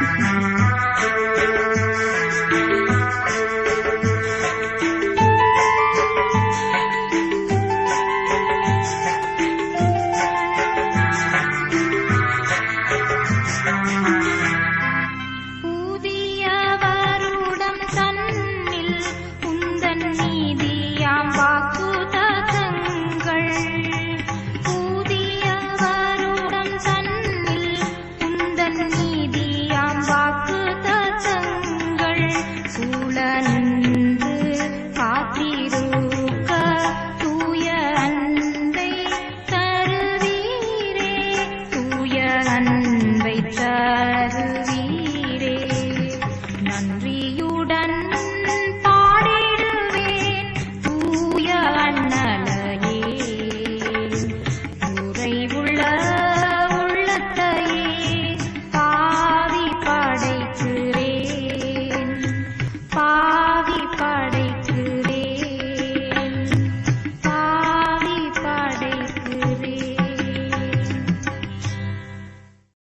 Thank you. presence